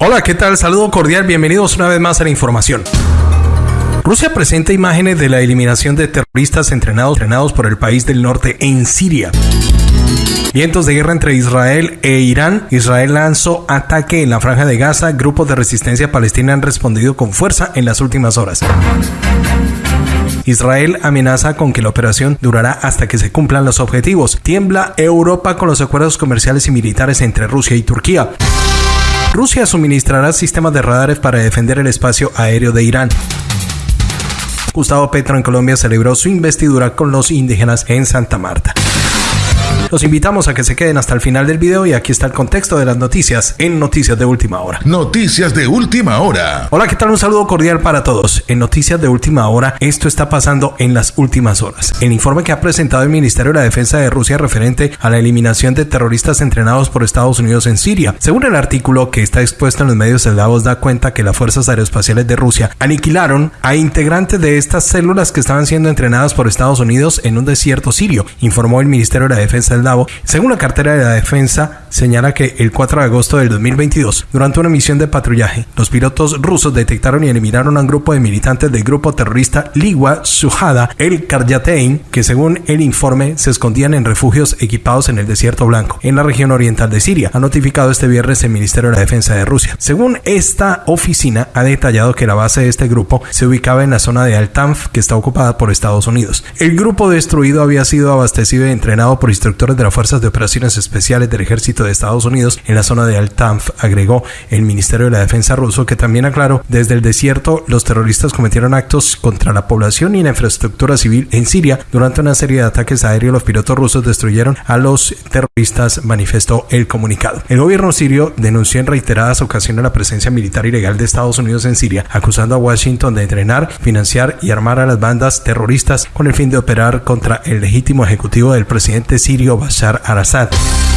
Hola, ¿qué tal? Saludo cordial, bienvenidos una vez más a la información. Rusia presenta imágenes de la eliminación de terroristas entrenados, entrenados por el país del norte en Siria. Vientos de guerra entre Israel e Irán. Israel lanzó ataque en la franja de Gaza. Grupos de resistencia palestina han respondido con fuerza en las últimas horas. Israel amenaza con que la operación durará hasta que se cumplan los objetivos. Tiembla Europa con los acuerdos comerciales y militares entre Rusia y Turquía. Rusia suministrará sistemas de radares para defender el espacio aéreo de Irán. Gustavo Petro en Colombia celebró su investidura con los indígenas en Santa Marta. Los invitamos a que se queden hasta el final del video y aquí está el contexto de las noticias en Noticias de Última Hora. Noticias de Última Hora. Hola, ¿qué tal? Un saludo cordial para todos. En Noticias de Última Hora, esto está pasando en las últimas horas. El informe que ha presentado el Ministerio de la Defensa de Rusia referente a la eliminación de terroristas entrenados por Estados Unidos en Siria. Según el artículo que está expuesto en los medios eslavos, da cuenta que las fuerzas aeroespaciales de Rusia aniquilaron a integrantes de estas células que estaban siendo entrenadas por Estados Unidos en un desierto sirio, informó el Ministerio de la Defensa según la cartera de la defensa, señala que el 4 de agosto del 2022, durante una misión de patrullaje, los pilotos rusos detectaron y eliminaron a un grupo de militantes del grupo terrorista Ligua Sujada el Karyatein, que según el informe se escondían en refugios equipados en el desierto blanco, en la región oriental de Siria. Ha notificado este viernes el Ministerio de la Defensa de Rusia. Según esta oficina, ha detallado que la base de este grupo se ubicaba en la zona de Al-Tanf, que está ocupada por Estados Unidos. El grupo destruido había sido abastecido y entrenado por instructores de las Fuerzas de Operaciones Especiales del Ejército de Estados Unidos en la zona de Al-Tanf, agregó el Ministerio de la Defensa ruso, que también aclaró, desde el desierto los terroristas cometieron actos contra la población y la infraestructura civil en Siria. Durante una serie de ataques aéreos, los pilotos rusos destruyeron a los terroristas, manifestó el comunicado. El gobierno sirio denunció en reiteradas ocasiones la presencia militar ilegal de Estados Unidos en Siria, acusando a Washington de entrenar, financiar y armar a las bandas terroristas con el fin de operar contra el legítimo ejecutivo del presidente sirio Bashar al-Assad.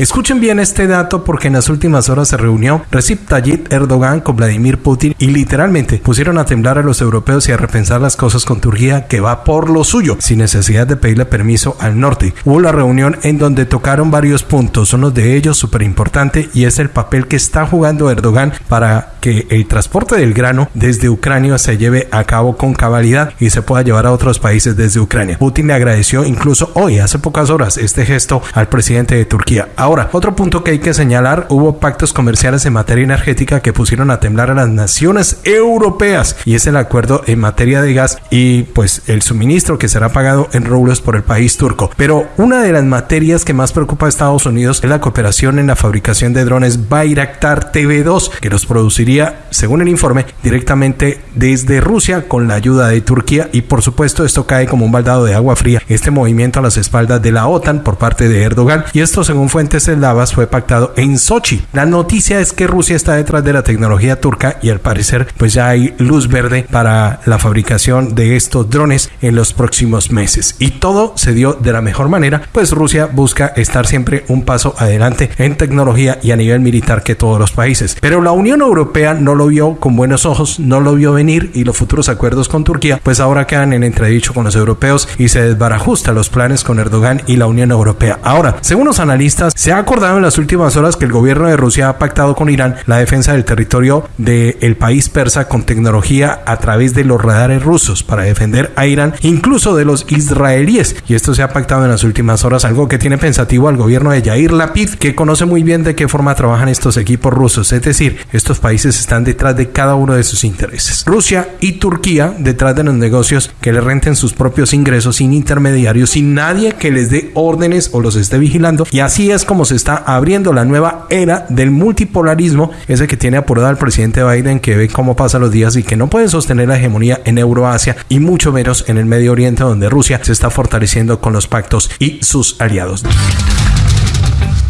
Escuchen bien este dato porque en las últimas horas se reunió Recep Tayyip Erdogan con Vladimir Putin y literalmente pusieron a temblar a los europeos y a repensar las cosas con Turquía que va por lo suyo, sin necesidad de pedirle permiso al norte. Hubo la reunión en donde tocaron varios puntos, uno de ellos súper importante y es el papel que está jugando Erdogan para que el transporte del grano desde Ucrania se lleve a cabo con cabalidad y se pueda llevar a otros países desde Ucrania. Putin le agradeció incluso hoy, hace pocas horas, este gesto al presidente de Turquía. Otro punto que hay que señalar, hubo pactos comerciales en materia energética que pusieron a temblar a las naciones europeas y es el acuerdo en materia de gas y pues el suministro que será pagado en rublos por el país turco. Pero una de las materias que más preocupa a Estados Unidos es la cooperación en la fabricación de drones Bayraktar TV2 que los produciría, según el informe, directamente desde Rusia con la ayuda de Turquía y por supuesto esto cae como un baldado de agua fría este movimiento a las espaldas de la OTAN por parte de Erdogan y esto según fuentes el Lavas fue pactado en Sochi. La noticia es que Rusia está detrás de la tecnología turca y al parecer pues ya hay luz verde para la fabricación de estos drones en los próximos meses. Y todo se dio de la mejor manera, pues Rusia busca estar siempre un paso adelante en tecnología y a nivel militar que todos los países. Pero la Unión Europea no lo vio con buenos ojos, no lo vio venir y los futuros acuerdos con Turquía pues ahora quedan en entredicho con los europeos y se desbarajusta los planes con Erdogan y la Unión Europea. Ahora, según los analistas, se ha acordado en las últimas horas que el gobierno de Rusia ha pactado con Irán la defensa del territorio del país persa con tecnología a través de los radares rusos para defender a Irán, incluso de los israelíes. Y esto se ha pactado en las últimas horas, algo que tiene pensativo al gobierno de Yair Lapid, que conoce muy bien de qué forma trabajan estos equipos rusos. Es decir, estos países están detrás de cada uno de sus intereses. Rusia y Turquía detrás de los negocios que le renten sus propios ingresos sin intermediarios, sin nadie que les dé órdenes o los esté vigilando. Y así es como se está abriendo la nueva era del multipolarismo, ese que tiene apurado al presidente Biden, que ve cómo pasan los días y que no puede sostener la hegemonía en Euroasia y mucho menos en el Medio Oriente, donde Rusia se está fortaleciendo con los pactos y sus aliados.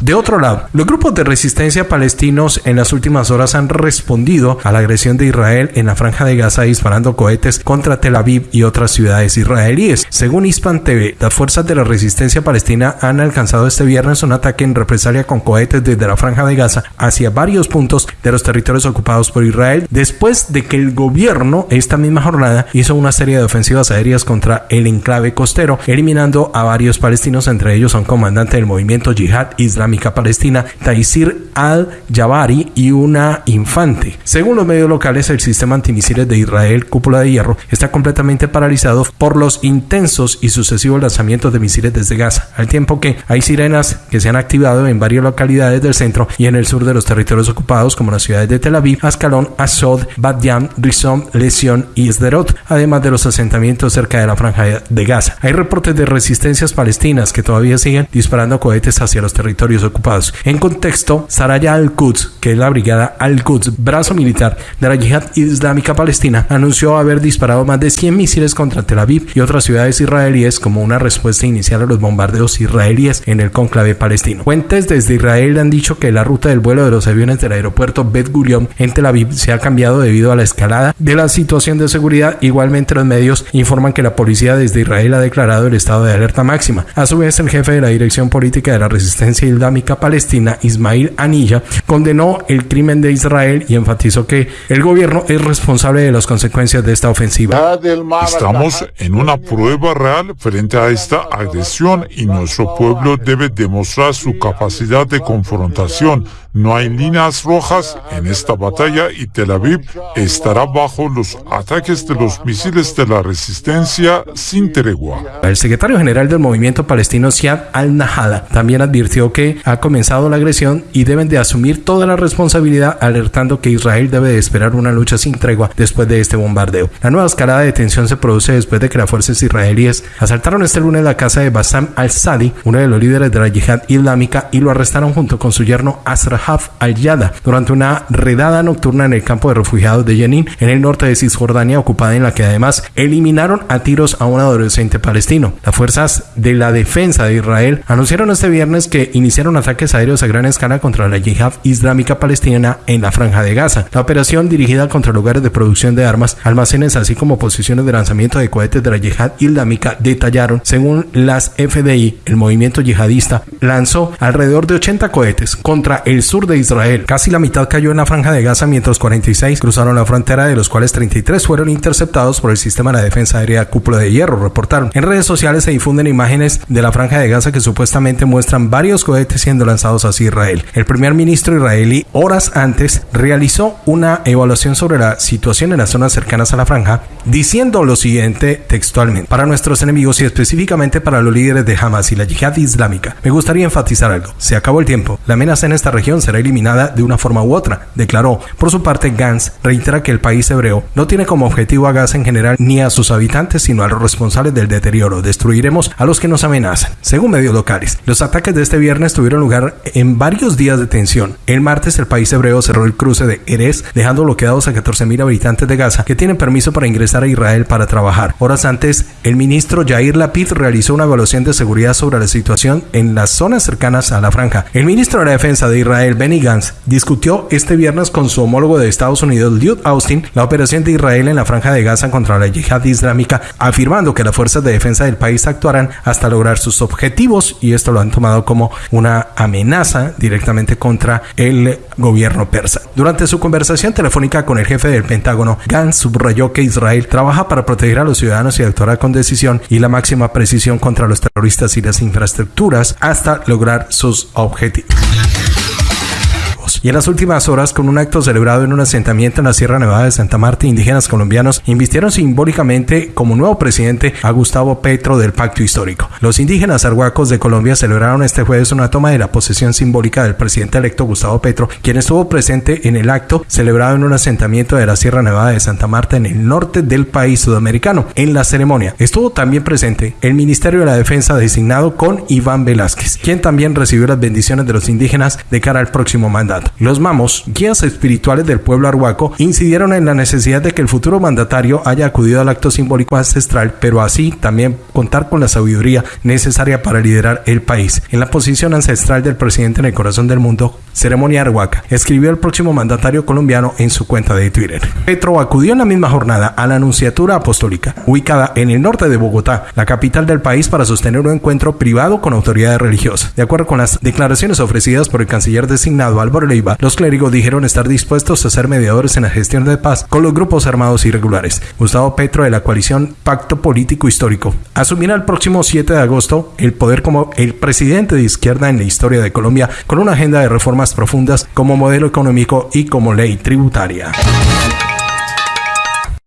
De otro lado, los grupos de resistencia palestinos en las últimas horas han respondido a la agresión de Israel en la franja de Gaza disparando cohetes contra Tel Aviv y otras ciudades israelíes. Según Hispan TV, las fuerzas de la resistencia palestina han alcanzado este viernes un ataque en represalia con cohetes desde la franja de Gaza hacia varios puntos de los territorios ocupados por Israel después de que el gobierno esta misma jornada hizo una serie de ofensivas aéreas contra el enclave costero, eliminando a varios palestinos, entre ellos a un comandante del movimiento Yihad Islámico Palestina, Taisir al-Jabari y una infante. Según los medios locales, el sistema antimisiles de Israel, cúpula de hierro, está completamente paralizado por los intensos y sucesivos lanzamientos de misiles desde Gaza, al tiempo que hay sirenas que se han activado en varias localidades del centro y en el sur de los territorios ocupados, como las ciudades de Tel Aviv, Ascalón, Asod, Bat Yam, Rizom, Lesión y Sderot, además de los asentamientos cerca de la franja de Gaza. Hay reportes de resistencias palestinas que todavía siguen disparando cohetes hacia los territorios ocupados. En contexto, Saraya al-Quds, que es la brigada al-Quds, brazo militar de la yihad islámica palestina, anunció haber disparado más de 100 misiles contra Tel Aviv y otras ciudades israelíes como una respuesta inicial a los bombardeos israelíes en el conclave palestino. Fuentes desde Israel han dicho que la ruta del vuelo de los aviones del aeropuerto Bet Gurion en Tel Aviv se ha cambiado debido a la escalada de la situación de seguridad. Igualmente los medios informan que la policía desde Israel ha declarado el estado de alerta máxima. A su vez, el jefe de la Dirección Política de la Resistencia Islámica Palestina, Ismail Anilla, condenó el crimen de Israel y enfatizó que el gobierno es responsable de las consecuencias de esta ofensiva. Estamos en una prueba real frente a esta agresión y nuestro pueblo debe demostrar su capacidad de confrontación no hay líneas rojas en esta batalla y Tel Aviv estará bajo los ataques de los misiles de la resistencia sin tregua. El secretario general del movimiento palestino Siad al-Nahada también advirtió que ha comenzado la agresión y deben de asumir toda la responsabilidad alertando que Israel debe de esperar una lucha sin tregua después de este bombardeo. La nueva escalada de tensión se produce después de que las fuerzas israelíes asaltaron este lunes la casa de Bassam al-Sadi, uno de los líderes de la yihad islámica, y lo arrestaron junto con su yerno Asra Al-Yada durante una redada nocturna en el campo de refugiados de Jenin en el norte de Cisjordania ocupada en la que además eliminaron a tiros a un adolescente palestino. Las fuerzas de la defensa de Israel anunciaron este viernes que iniciaron ataques aéreos a gran escala contra la yihad islámica palestina en la franja de Gaza. La operación dirigida contra lugares de producción de armas, almacenes así como posiciones de lanzamiento de cohetes de la yihad islámica detallaron, según las FDI, el movimiento yihadista lanzó alrededor de 80 cohetes contra el sur de Israel. Casi la mitad cayó en la franja de Gaza, mientras 46 cruzaron la frontera, de los cuales 33 fueron interceptados por el sistema de defensa aérea Cúpula de Hierro, reportaron. En redes sociales se difunden imágenes de la franja de Gaza que supuestamente muestran varios cohetes siendo lanzados hacia Israel. El primer ministro israelí, horas antes, realizó una evaluación sobre la situación en las zonas cercanas a la franja, diciendo lo siguiente textualmente. Para nuestros enemigos y específicamente para los líderes de Hamas y la yihad islámica, me gustaría enfatizar algo. Se acabó el tiempo. La amenaza en esta región será eliminada de una forma u otra, declaró. Por su parte, Gantz reitera que el país hebreo no tiene como objetivo a Gaza en general ni a sus habitantes, sino a los responsables del deterioro. Destruiremos a los que nos amenazan. Según medios locales, los ataques de este viernes tuvieron lugar en varios días de tensión. El martes, el país hebreo cerró el cruce de Erez, dejando bloqueados a 14.000 habitantes de Gaza que tienen permiso para ingresar a Israel para trabajar. Horas antes, el ministro Yair Lapid realizó una evaluación de seguridad sobre la situación en las zonas cercanas a la franja. El ministro de la Defensa de Israel, Benny Gantz, discutió este viernes con su homólogo de Estados Unidos, Lloyd Austin, la operación de Israel en la franja de Gaza contra la yihad islámica, afirmando que las fuerzas de defensa del país actuarán hasta lograr sus objetivos y esto lo han tomado como una amenaza directamente contra el gobierno persa. Durante su conversación telefónica con el jefe del Pentágono, Gantz subrayó que Israel trabaja para proteger a los ciudadanos y actuará con decisión y la máxima precisión contra los terroristas y las infraestructuras hasta lograr sus objetivos y en las últimas horas, con un acto celebrado en un asentamiento en la Sierra Nevada de Santa Marta, indígenas colombianos invistieron simbólicamente como nuevo presidente a Gustavo Petro del Pacto Histórico. Los indígenas arhuacos de Colombia celebraron este jueves una toma de la posesión simbólica del presidente electo Gustavo Petro, quien estuvo presente en el acto celebrado en un asentamiento de la Sierra Nevada de Santa Marta en el norte del país sudamericano. En la ceremonia estuvo también presente el Ministerio de la Defensa designado con Iván Velázquez, quien también recibió las bendiciones de los indígenas de cara al próximo mandato. Los mamos, guías espirituales del pueblo arhuaco, incidieron en la necesidad de que el futuro mandatario haya acudido al acto simbólico ancestral, pero así también contar con la sabiduría necesaria para liderar el país. En la posición ancestral del presidente en el corazón del mundo, Ceremonia Arhuaca, escribió el próximo mandatario colombiano en su cuenta de Twitter. Petro acudió en la misma jornada a la Anunciatura Apostólica, ubicada en el norte de Bogotá, la capital del país, para sostener un encuentro privado con autoridades religiosas. De acuerdo con las declaraciones ofrecidas por el canciller designado Álvaro Los clérigos dijeron estar dispuestos a ser mediadores en la gestión de paz con los grupos armados irregulares. Gustavo Petro de la coalición Pacto Político Histórico asumirá el próximo 7 de agosto el poder como el presidente de izquierda en la historia de Colombia con una agenda de reformas profundas como modelo económico y como ley tributaria.